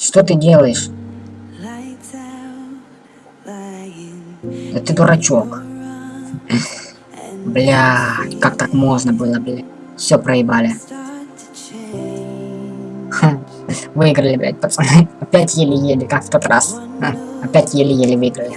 Что ты делаешь? Да ты дурачок. Бля, как так можно было, бля? Все проебали. Выиграли, блядь, пацаны. Опять еле-еле, как в тот раз. Опять еле-еле выиграли.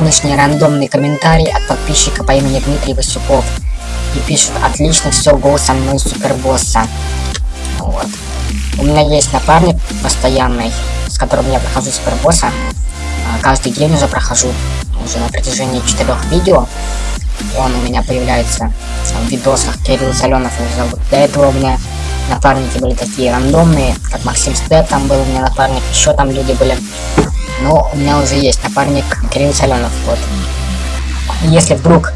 Сегодняшний рандомный комментарий от подписчика по имени Дмитрий Васюков. И пишет, отлично, все, гол со мной супербосса. Вот. У меня есть напарник постоянный, с которым я прохожу супербосса. А, каждый день уже прохожу, уже на протяжении четырех видео. Он у меня появляется в видосах, Кирилл Соленов его зовут. До этого у меня напарники были такие рандомные, как Максим Стэт, там был у меня напарник, еще там люди были. Но у меня уже есть напарник Кирилл Соленов. Вот. Если вдруг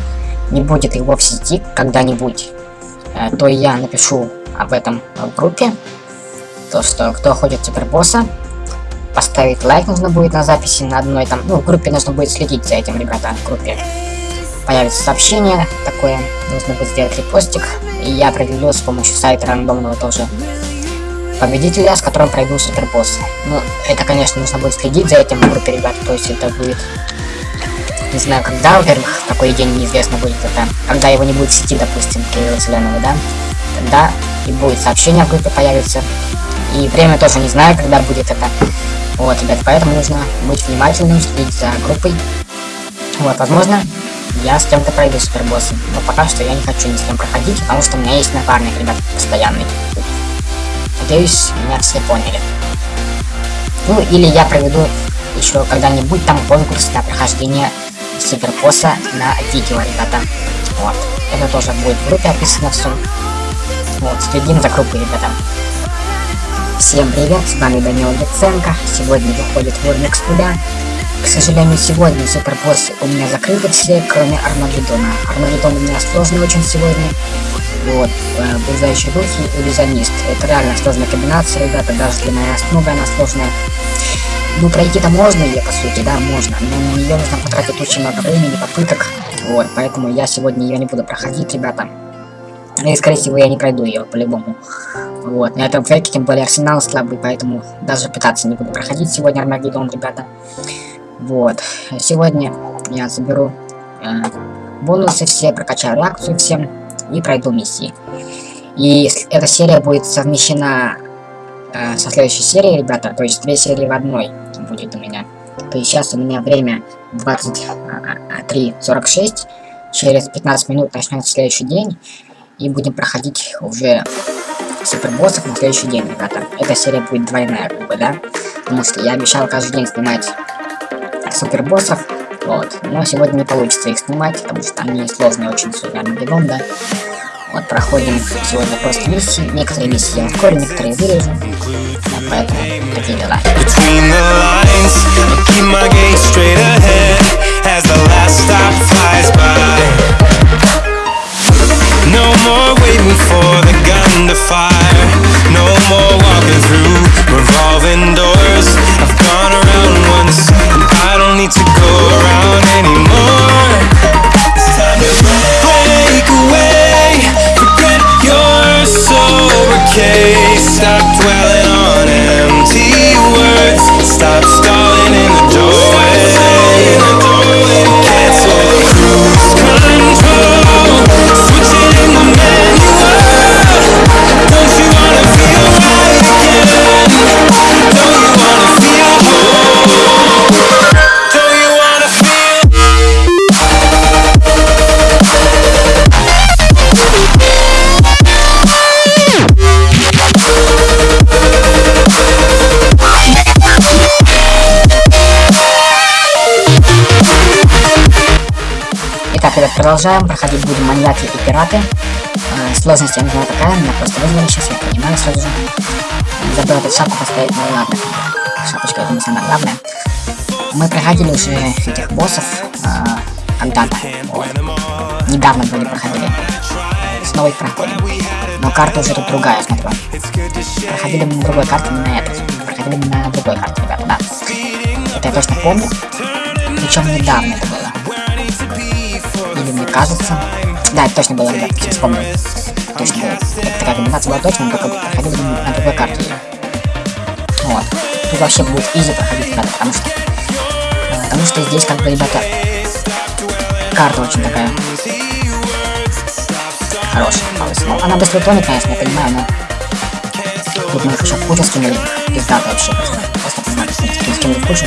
не будет его в сети когда-нибудь, э, то я напишу об этом в группе. То, что кто ходит супербосса, поставить лайк нужно будет на записи на одной там, ну, в группе нужно будет следить за этим, ребята, в группе. Появится сообщение такое, нужно будет сделать репостик, и я определю с помощью сайта рандомного тоже победителя, с которым пройду супербосс. Ну, это, конечно, нужно будет следить за этим в группе ребят, то есть это будет... Не знаю, когда, во-первых, такой день неизвестно будет это. Когда его не будет в сети, допустим, Кирилла Зеленого, да? Тогда и будет сообщение в группе появится. И время тоже не знаю, когда будет это. Вот, ребят, поэтому нужно быть внимательным, следить за группой. Вот, возможно, я с кем-то пройду супербоссы. Но пока что я не хочу ни с кем проходить, потому что у меня есть напарник, ребят, постоянный. Надеюсь, меня все поняли. Ну, или я проведу еще когда-нибудь там конкурс на прохождение супербосса на видео, ребята. Вот. Это тоже будет в группе описано все. Вот, следим за группой, ребята. Всем привет, с вами Данил Яценко. Сегодня выходит Вурмикс туда. К сожалению, сегодня супербоссы у меня закрыты все, кроме Армагеддона. Армагеддон у меня сложный очень сегодня. Вот, э, духи, иллюзионист. Это реально сложная комбинация, ребята, даже для моей основы она сложная. Ну, пройти-то можно ее, по сути, да, можно, но на нее нужно потратить очень много времени, попыток. Вот, поэтому я сегодня ее не буду проходить, ребята. И, скорее всего, я не пройду ее, по-любому. Вот, на этом фейке, тем более арсенал слабый, поэтому даже пытаться не буду проходить сегодня Армагеддон, ребята. Вот, сегодня я заберу э, бонусы все, прокачаю реакцию всем и пройду миссии. И эта серия будет совмещена э, со следующей серией, ребята, то есть две серии в одной будет у меня. То есть сейчас у меня время 23.46, через 15 минут начнется следующий день, и будем проходить уже супербоссов на следующий день, ребята. Эта серия будет двойная, как бы, да, потому что я обещал каждый день снимать супербоссов, вот. Но сегодня не получится их снимать, потому что они сложные очень, супер Армагеддон, да. Вот, проходим сегодня просто миссии. Некоторые миссии я ускорю, некоторые вырежу. Вот, поэтому такие дела. No продолжаем. Проходить будем маньяки и пираты. Э, сложность, я не знаю, какая. Меня просто вызвали сейчас, я понимаю сразу же. Забыл эту шапку поставить, ну ладно. Шапочка, это не самое главное. Мы проходили уже этих боссов э, когда-то. Вот. Недавно вроде проходили. Снова их проходим. Но карта уже тут другая, смотрю. Проходили мы на другой карте, не на этой. Проходили мы на другой карте, ребята, да. Это я точно помню. Причем недавно это было. Или мне кажется. Да, это точно было, ребят, сейчас вспомнил. Точно было. Это такая комбинация была точно, только проходили на другой карте. Вот. Тут вообще будет изи проходить, ребята, потому что... Э, потому что здесь, как бы, ребята, карта очень такая хорошая. Ну, она быстро тонет, конечно, я понимаю, но... Тут мы еще кучу скинули. Пиздато вообще, просто. Просто пиздато. Скинули кучу.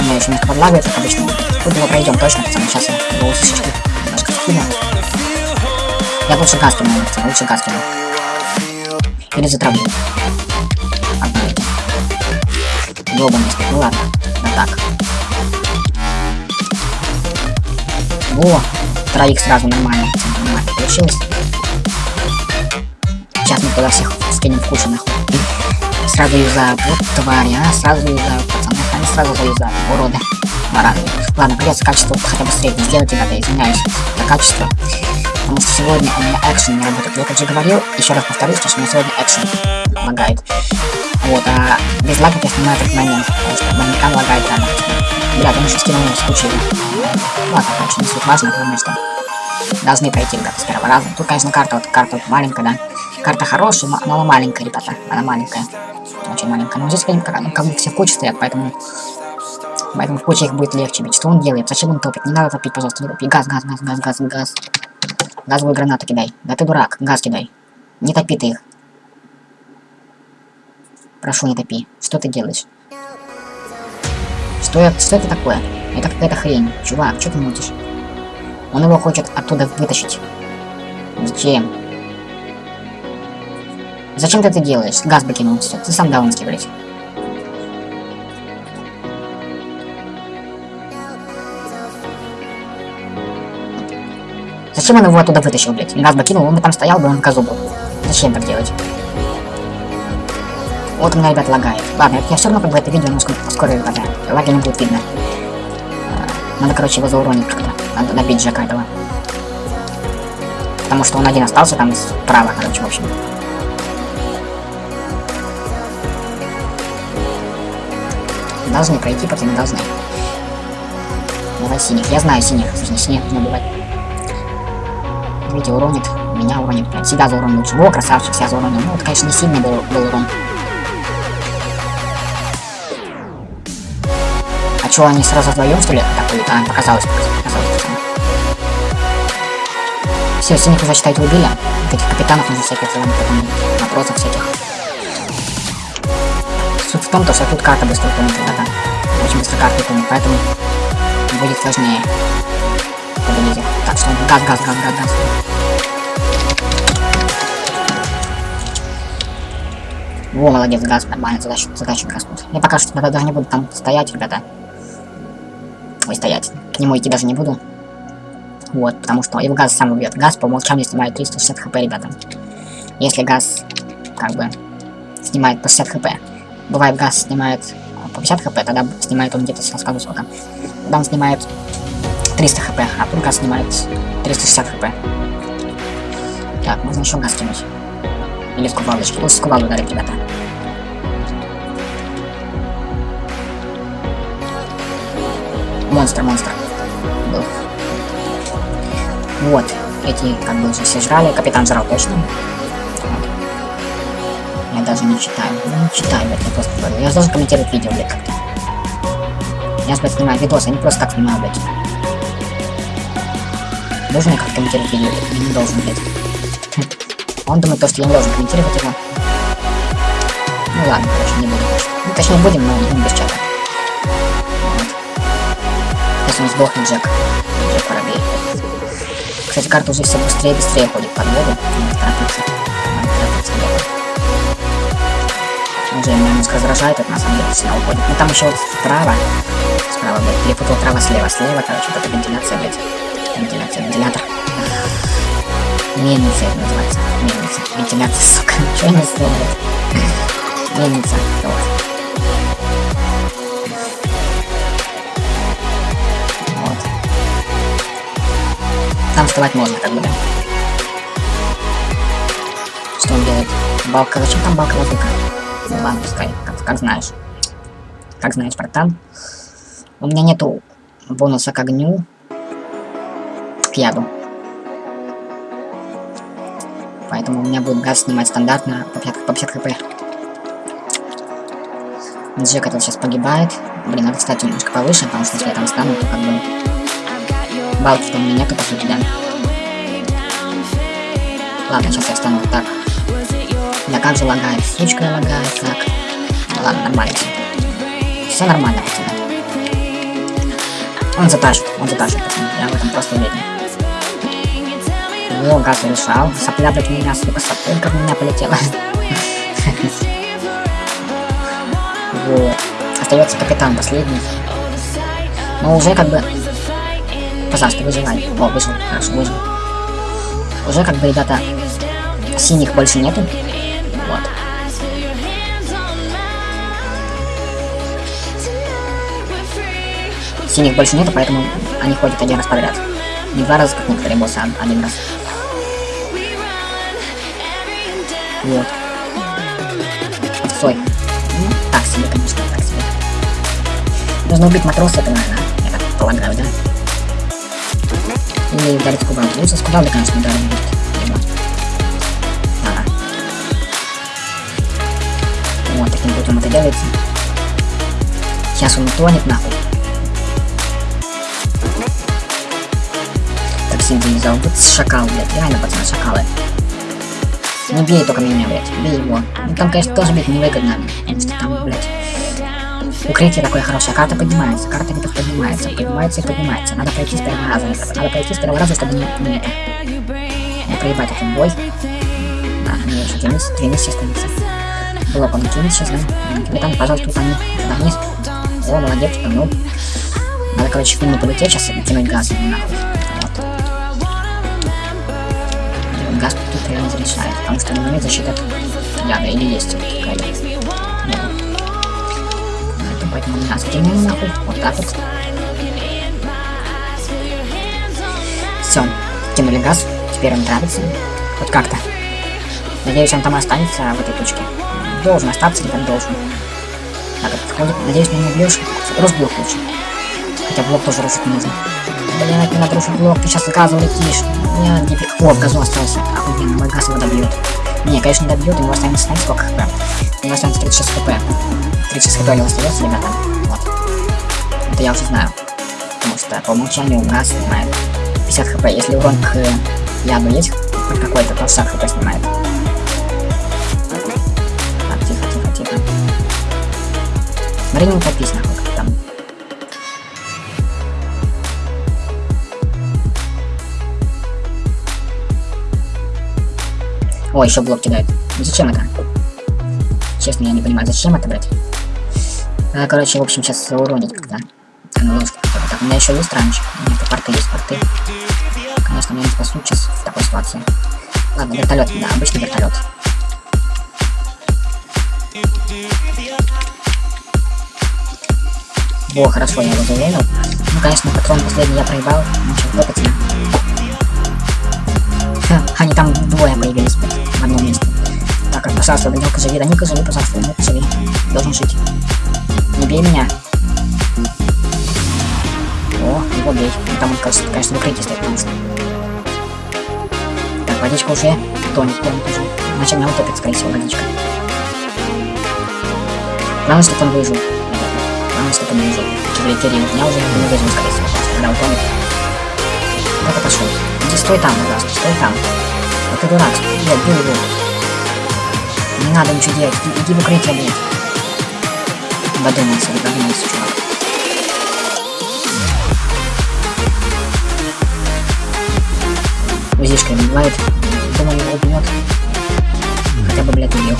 У меня еще немножко подлагивает, как обычно. Тут его пройдем точно, пацаны. Сейчас я его усечку немножко скину. Я лучше газ кину, лучше газ кину. Или затравлю. Одно Долбанность. Ну ладно. Да так. Во! Троих сразу нормально, нормально получилось. Сейчас мы туда всех скинем в кучу нахуй. Сразу юзают. Вот твари, а, сразу юзают, пацаны. Они сразу заюзают, уроды. Бараны. Ладно, придется качество хотя бы среднее сделать, ребята, извиняюсь за качество. Потому что сегодня у меня экшен не работает. Я как же говорил, еще раз повторюсь, что у меня сегодня экшен лагает. Вот, а без лагов я снимаю этот момент, потому что манекан лагает рано. Бля, там еще скинул с кучей. Ладно, короче, не суть важно, главное, что должны пройти, ребята, с первого раза. Тут, конечно, карта, вот карта вот маленькая, да. Карта хорошая, но она маленькая, ребята, она маленькая. Очень маленькая. Но здесь, как, как бы все в куче стоят, поэтому... Поэтому в куче их будет легче бить. Что он делает? Зачем он топит? Не надо топить, пожалуйста, не топи. Газ, газ, газ, газ, газ, газ. Газовую гранату кидай. Да ты дурак, газ кидай. Не топи ты их. Прошу, не топи. Что ты делаешь? Что, это, что это такое? Это какая-то хрень. Чувак, что ты мутишь? Он его хочет оттуда вытащить. Зачем? Зачем ты это делаешь? Газ бы кинул, все. Ты сам даунский, блядь. Зачем он его оттуда вытащил, блядь? Газ бы кинул, он бы там стоял бы, он газу был. Зачем так делать? Вот у меня, ребят, лагает. Ладно, я все равно как бы это видео немножко поскорее, ребята. Лаги не будет видно. А, надо, короче, его зауронить как-то. Надо добить Джека этого. Потому что он один остался там справа, короче, в общем. Должны пройти, пацаны, должны. Давай синих. Я знаю синих. Точнее, синих не убивать. Видите, уронит. Меня уронит. Прям себя зауронил лучше. О, красавчик, себя зауронил. Ну, это, конечно, не сильный был, был урон. А чё, они сразу вдвоем, что ли, атакуют? А, показалось, показалось. Все, синих уже, считайте, убили. Вот этих капитанов нужно всяких, потом вопросов всяких. Суть в том, то, что тут карта быстро тонет, ребята. Очень быстро карта тонет, поэтому будет сложнее. Так, что газ, газ, газ, газ, газ. Во, молодец, газ, нормально, задачу, задачу газ. Я пока что даже не буду там стоять, ребята. Ой, стоять. К нему идти даже не буду. Вот, потому что его газ сам убьет. Газ по умолчанию снимает 360 хп, ребята. Если газ, как бы, снимает по 60 хп. Бывает, газ снимает по 50 хп, тогда снимает он где-то, скажу сколько. Тогда он снимает 300 хп, а тут газ снимает 360 хп. Так, можно еще газ кинуть. Или с кувалдочки. Лучше с кувалды ударить, ребята. Монстр, монстр. Был. Вот. Эти как бы уже все жрали. Капитан жрал точно. Я даже не читаю. Ну, не читаю, блядь, я просто. Я должен комментировать видео, блядь, как-то. Я, блядь, снимаю видос, а не просто так снимаю, блядь. Должен как комментировать видео? Я не должен, блядь. Он думает, то, что я не должен комментировать его. Ну ладно, короче, не буду. Ну, точнее, будем, но не без чата. Вот. Если он сдохнет, Джек. Джек воробей. Кстати, карта уже все быстрее и быстрее ходит под воду. Надо торопиться. Надо торопиться, Уже меня немножко раздражает, это на самом деле сильно уходит. Но там еще вот справа. Справа, блядь. Перепутал трава слева. Слева, короче, вот эта вентиляция, блядь. Вентиляция, вентилятор. Мельница это называется. Мельница. Вентиляция, сука. Что не блядь? Мельница. Вот. Вот. Там вставать можно, как бы, да. Что он делает? Балка, зачем там балка воздуха? Ладно, пускай, как, как знаешь. Как знаешь, братан. У меня нету бонуса к огню, к яду. Поэтому у меня будет газ снимать стандартно по 50, по 50 хп. Джек этот сейчас погибает. Блин, надо кстати немножко повыше, потому что если я там стану, то как бы... Балки-то у меня нету, по сути, да. Ладно, сейчас я встану вот так. Да как же лагает? Сучка лагает, как? Ладно, нормально все. Все нормально, пацаны. Он затащит, он затащит, пацаны. Я в этом просто уверен. О, газ решал. Сопля, у меня, сука, сопелька в меня полетела. Вот. Остается капитан последний. Но уже как бы... Пожалуйста, выживай. О, выжил. Хорошо, выжил. Уже как бы, ребята, синих больше нету. Вот. Синих больше нету, поэтому они ходят один раз подряд. Не два раза, как некоторые боссы, а один раз. Вот. Стой. Ну, так себе, конечно, так себе. Нужно убить матроса, это наверное, я так полагаю, да? Или ударить кубал. Лучше с кубалда, конечно, ударить будет. Вот, таким путем это делается. Сейчас он утонет нахуй. синтезал. Вот шакал, блядь. Реально, пацаны, шакалы. Не бей только меня, блядь. Бей его. Ну там, конечно, тоже бить невыгодно. Потому что там, блядь. Укрытие такое хорошее. Карта поднимается. Карта где-то поднимается. Поднимается и поднимается. Надо пройти с первого раза. Надо пройти с первого раза, чтобы не, не. Не проебать этот бой. Да, не еще Денис. Денис сейчас становится. Блок он кинет сейчас, да? Капитан, пожалуйста, утони. Туда вниз. О, молодец, ну. Надо, короче, к нему полететь сейчас и кинуть газ. Нахуй. Тут реально разрешает, потому что нет защиты от яда, или есть какая-то. Поэтому, поэтому газ кинем нахуй, вот так вот. Все, кинули газ, теперь он нравится, хоть как-то. Надеюсь, он там останется в этой точке. Должен остаться, ребят, должен. Так, отходит. Надеюсь, меня не убьешь. Разбил лучше. Хотя блок тоже рушить не. Не надо рушить блок, ты сейчас газом летишь. Нет, не О, в газу остался. Охуенно, мой газ его добьет. Не, конечно, не добьет, у него останется, знаете, сколько хп? У него останется 36 хп. 36 хп у него остается, ребята. Вот. Это я уже знаю. Потому что по умолчанию газ снимает 50 хп. Если урон к яду есть хоть какой-то, то 60 хп снимает. Так, тихо, тихо, тихо. Смотри, не утопись, О, еще блок кидает. Зачем это? Честно, я не понимаю, зачем это, блядь? А, короче, в общем, сейчас уронить как-то. Ну, так, у меня еще есть ранчик. У меня порты есть, порты. Конечно, меня не спасут сейчас в такой ситуации. Ладно, вертолет, да, обычный вертолет. Во, хорошо, я его завелил. Ну, конечно, патрон последний я проебал. Ну, что, хлопать Они там двое появились в одном месте. Так, пожалуйста, Данилка, живи, Данилка, живи, пожалуйста, Данилка, живи. Должен жить. Не бей меня. О, его бей. Ну, там он, конечно, в укрытии стоит, потому что... Так, водичка уже тонет, тонет уже. Иначе меня утопит, скорее всего, водичка. Главное, чтобы он выжил. Главное, чтобы он выжил. Кибертерии меня уже не выжил, скорее всего, когда утонет. Куда-то пошел. Иди, стой там, пожалуйста, стой там. Ты дурак, блядь, его. Не надо ничего делать, иди, в укрытие, блядь. Додумался, додумался, чувак. Узишка убивает. Думаю, его убьет. Хотя бы, блядь, убил.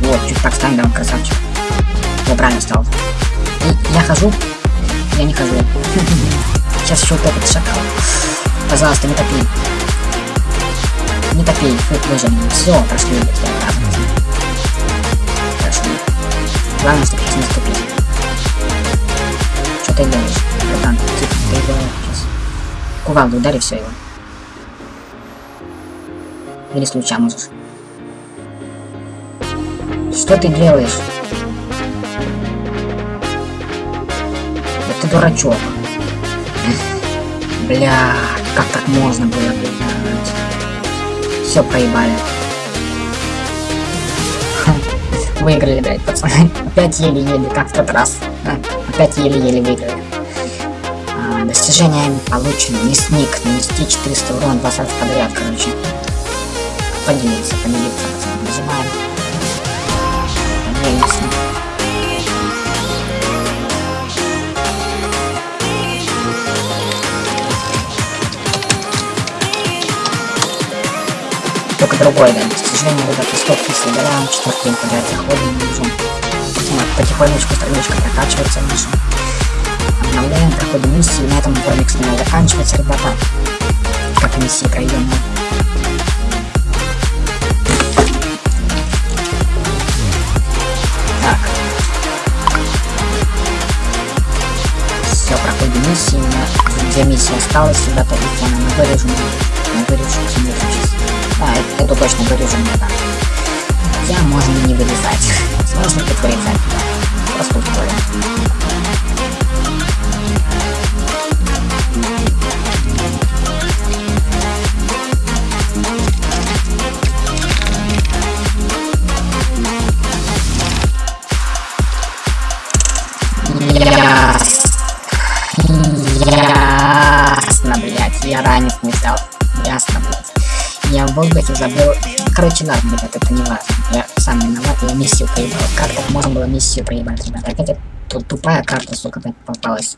Вот, чуть так стань, да, красавчик. Я правильно стал. И я хожу. Я не хожу. Сейчас еще утопит шакал. Пожалуйста, не топи. Не топи, выжи меня. Все, прошли. Хорошо. Главное, чтобы не наступить. Что ты делаешь? Братан, ты, ты его сейчас... Кувалду удари все его. Или с луча можешь. Что ты делаешь? Ты дурачок. Бля, как так можно было, блядь? Все проебали. Выиграли, блядь, пацаны. Опять еле-еле, как в тот раз. Опять еле-еле выиграли. А, достижение получено. Мясник. Нанести 400 урона 20 раз подряд, короче. Поделиться, поделиться, пацаны. Нажимаем. Поделимся. Только другой, да. Достижение ребят, стопки собираем, четвертый день подряд заходим, вот, потихонечку страничка прокачивается наша. Обновляем, проходим миссии, на этом ролик с ними заканчивается, ребята. Как миссии проходим миссии, у меня две миссии осталось, ребята, и фона мы вырежем, мы вырежем, сейчас. А, это, это точно вырежу мне так. Хотя можно не вырезать. Сложно тут вырезать. Просто ускорим. Воздухе забыл. Короче, ладно, ребят, это не важно. Я сам виноват, я миссию проебал. Как так можно было миссию проебать, ребят? Опять тут тупая карта, сука, попалась.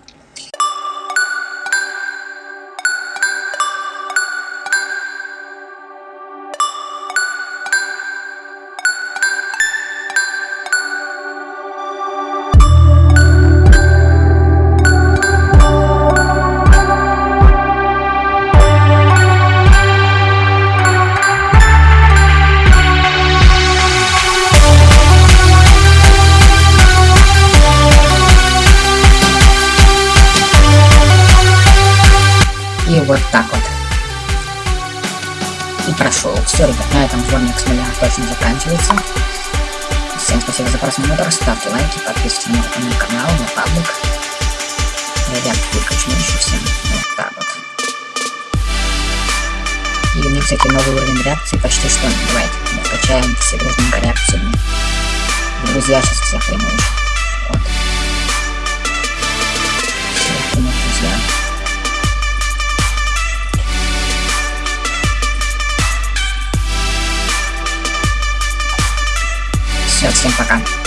Точно заканчивается. Всем спасибо за просмотр, ставьте лайки, подписывайтесь на мой канал, на паблик. Ребят, выключу еще всем. Вот так вот. И у меня, кстати, новый уровень реакции почти что. Давайте, мы качаем все дружненько реакцию. Друзья, сейчас всех приму. Вот. Всех друзья. Все, всем пока.